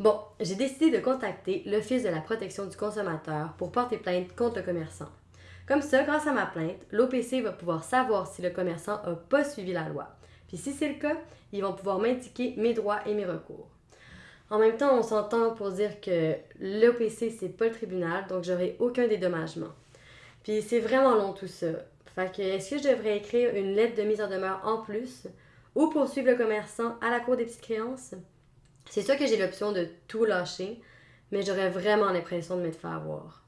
Bon, j'ai décidé de contacter l'Office de la protection du consommateur pour porter plainte contre le commerçant. Comme ça, grâce à ma plainte, l'OPC va pouvoir savoir si le commerçant n'a pas suivi la loi. Puis si c'est le cas, ils vont pouvoir m'indiquer mes droits et mes recours. En même temps, on s'entend pour dire que l'OPC, c'est pas le tribunal, donc j'aurai aucun dédommagement. Puis c'est vraiment long tout ça. Fait que est-ce que je devrais écrire une lettre de mise en demeure en plus ou poursuivre le commerçant à la cour des petites créances? C'est sûr que j'ai l'option de tout lâcher, mais j'aurais vraiment l'impression de me faire avoir.